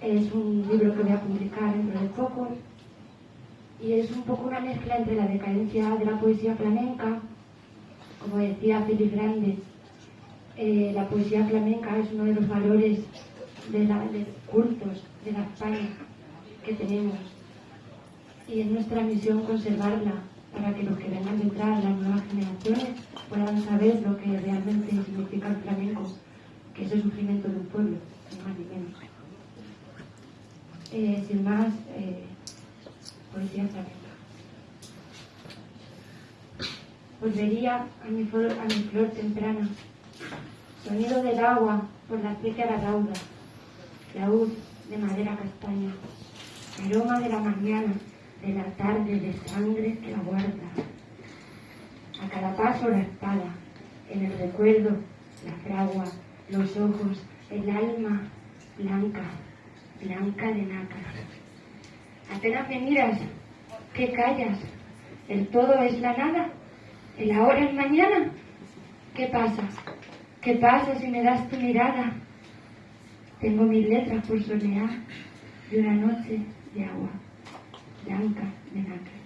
Es un libro que voy a publicar dentro de poco. Y es un poco una mezcla entre la decadencia de la poesía flamenca, como decía Felipe Grande, eh, la poesía flamenca es uno de los valores de, la, de cultos de la España que tenemos. Y es nuestra misión conservarla para que los que vengan detrás, las nuevas generaciones, puedan saber lo que realmente significa el flamenco, que es el sufrimiento de un pueblo, ni más ni menos. Eh, sin más, eh, poesía flamenca. Volvería a mi, flor, a mi flor temprana, sonido del agua por la la rauda, laúd de madera castaña, aroma de la mañana, de la tarde de sangre que la guarda. A cada paso la espada, en el recuerdo la fragua, los ojos, el alma blanca, blanca de nácar. Apenas me miras, ¿qué callas? ¿El todo es la nada? ¿El ahora es mañana? ¿Qué pasa? ¿Qué pasa si me das tu mirada? Tengo mis letras por solear de una noche de agua blanca de nácar.